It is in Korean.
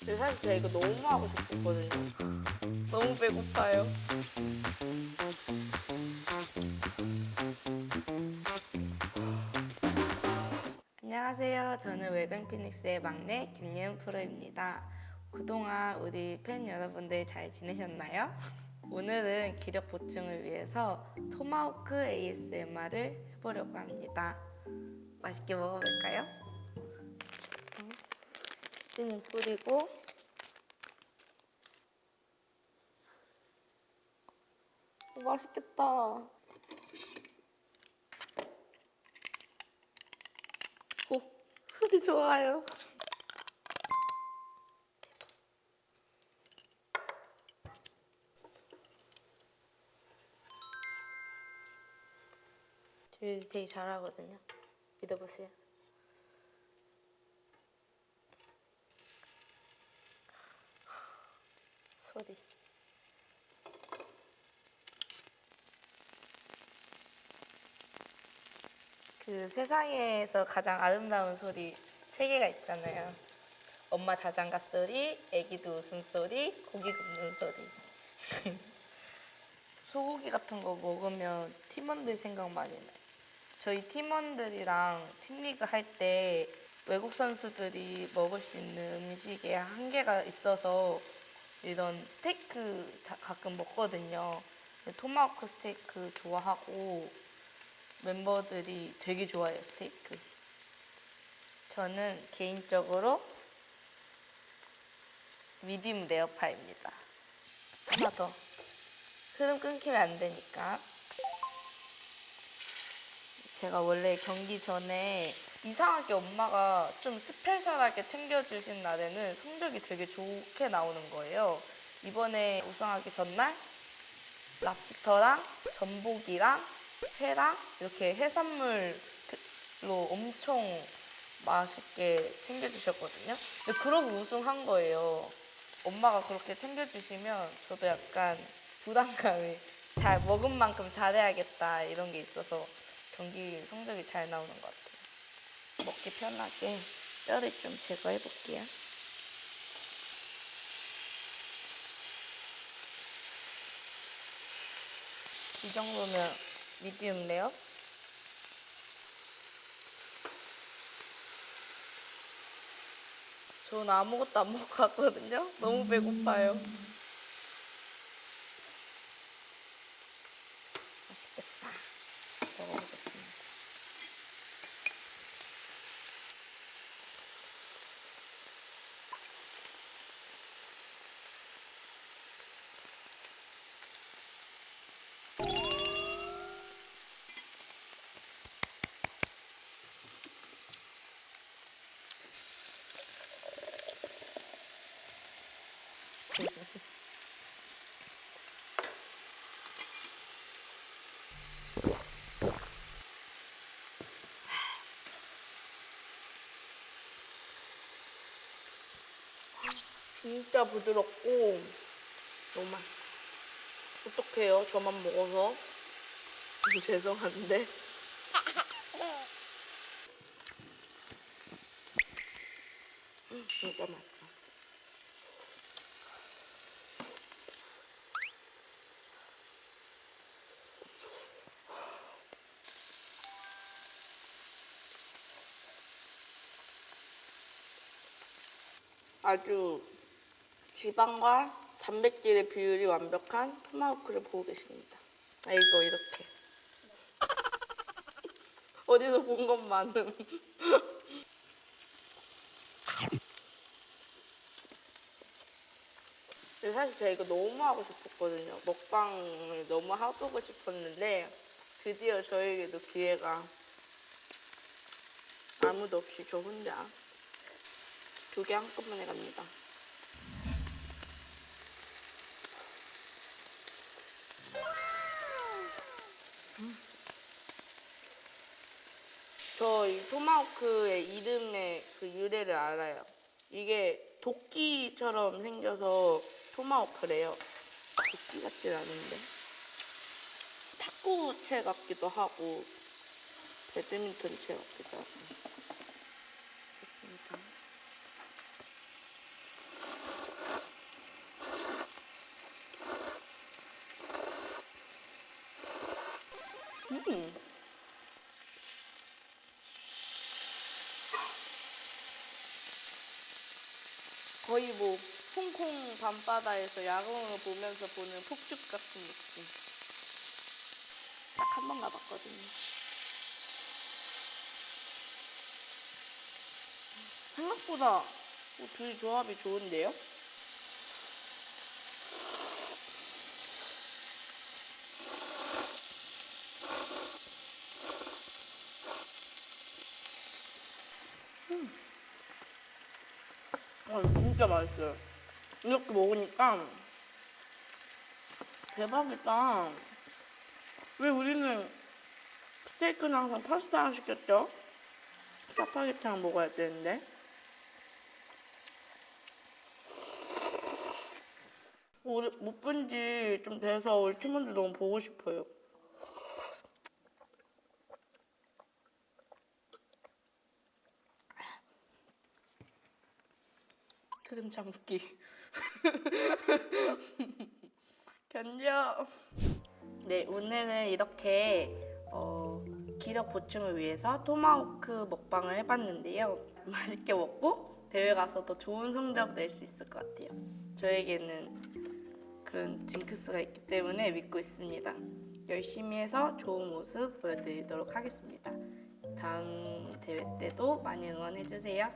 근데 사실 제가 이거 너무 하고 싶었거든요. 너무 배고파요. 안녕하세요. 저는 웰뱅 피닉스의 막내 김예은 프로입니다. 그동안 우리 팬 여러분들 잘 지내셨나요? 오늘은 기력 보충을 위해서 토마호크 ASMR을 해보려고 합니다. 맛있게 먹어볼까요? 시즈닝 뿌리고 오, 맛있겠다. 오, 소리 좋아요. 되게 잘하거든요. 믿어보세요. 소리. 그 세상에서 가장 아름다운 소리 세 개가 있잖아요. 엄마 자장가 소리, 애기도 웃음소리, 고기 굽는 소리. 소고기 같은 거 먹으면 팀원들 생각 많이 나요. 저희 팀원들이랑 팀리그 할 때 외국 선수들이 먹을 수 있는 음식에 한계가 있어서 이런 스테이크 자- 가끔 먹거든요. 토마호크 스테이크 좋아하고 멤버들이 되게 좋아해요, 스테이크. 저는 개인적으로 미디움 레어파입니다. 하나 더. 흐름 끊기면 안 되니까. 제가 원래 경기 전에 이상하게 엄마가 좀 스페셜하게 챙겨주신 날에는 성적이 되게 좋게 나오는 거예요. 이번에 우승하기 전날 랍스터랑 전복이랑 회랑 이렇게 해산물로 엄청 맛있게 챙겨주셨거든요. 근데 그러고 우승한 거예요. 엄마가 그렇게 챙겨주시면 저도 약간 부담감이 잘 먹은 만큼 잘해야겠다 이런 게 있어서 경기 성적이 잘 나오는 것 같아요. 먹기 편하게 뼈를 좀 제거해 볼게요. 이 정도면 미디움 레어. 저는 아무것도 안 먹고 갔거든요. 너무 배고파요. 맛있겠다. 먹어보겠습니다. 진짜 부드럽고 너무 맛. 어떡해요? 저만 먹어서. 죄송한데. 음, 진짜 맛있다. 아주 지방과 단백질의 비율이 완벽한 토마호크를 보고 계십니다. 아, 이거 이렇게. 어디서 본 것만은. 사실 제가 이거 너무 하고 싶었거든요. 먹방을 너무 해보고 싶었는데 드디어 저에게도 기회가 아무도 없이 저 혼자 두 개 한꺼번에 갑니다. 저이 토마호크의 이름의 그 유래를 알아요. 이게 도끼처럼 생겨서 토마호크래요. 도끼 같진 않은데. 탁구채 같기도 하고, 배드민턴 채 같기도 하고. 거의 뭐 홍콩 밤바다에서 야경을 보면서 보는 폭죽 같은 느낌. 딱 한 번 가봤거든요. 생각보다 어, 둘이 조합이 좋은데요? 아, 진짜 맛있어요. 이렇게 먹으니까 대박이다. 왜 우리는 스테이크는 항상 파스타랑 시켰죠? 짜파게티랑 먹어야 되는데. 우리 못 본 지 좀 돼서 우리 팀원들 너무 보고 싶어요. 크림 참기. 견뎌. 네, 오늘은 이렇게 어, 기력 보충을 위해서 토마호크 먹방을 해봤는데요. 맛있게 먹고 대회 가서 더 좋은 성적 낼 수 있을 것 같아요. 저에게는 그런 징크스가 있기 때문에 믿고 있습니다. 열심히 해서 좋은 모습 보여드리도록 하겠습니다. 다음 대회 때도 많이 응원해주세요.